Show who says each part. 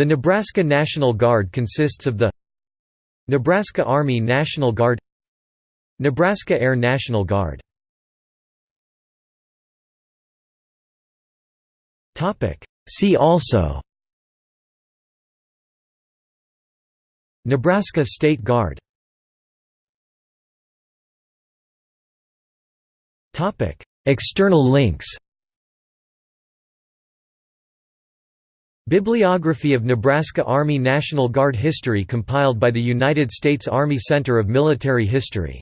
Speaker 1: The Nebraska National Guard consists of the Nebraska Army National Guard Nebraska Air National Guard. See also Nebraska State Guard External links Bibliography of Nebraska Army National Guard history compiled by the United States Army Center of Military History